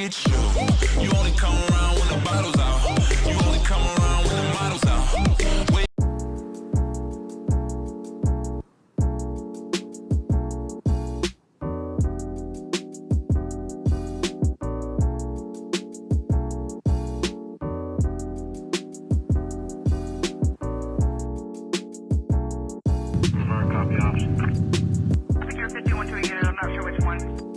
at you. You only come around when the bottle's out. You only come around when the model's out. Wait Secure 51 to get it. I'm not sure which one.